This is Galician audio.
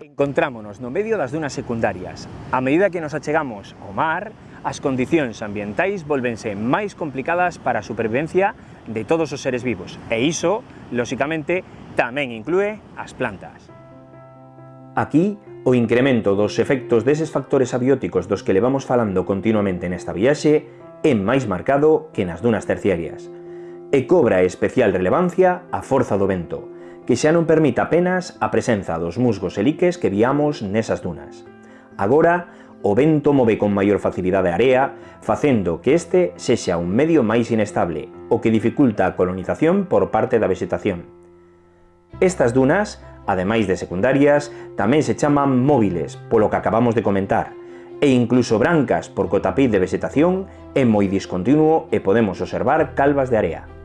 Encontrámonos no medio das dunas secundarias. A medida que nos achegamos ao mar, as condicións ambientais volvense máis complicadas para a supervivencia de todos os seres vivos, e iso, lóxicamente, tamén inclúe as plantas. Aquí, o incremento dos efectos deses factores abióticos dos que levamos falando continuamente nesta viaxe é máis marcado que nas dunas terciarias, e cobra especial relevancia a forza do vento, que xa non permite apenas a presenza dos musgos e liques que viamos nesas dunas. Agora, o vento move con maior facilidade a area, facendo que este sexa un medio máis inestable, o que dificulta a colonización por parte da vegetación. Estas dunas, ademais de secundarias, tamén se chaman móviles, polo que acabamos de comentar, e incluso brancas porque o tapiz de vegetación é moi discontinuo e podemos observar calvas de area.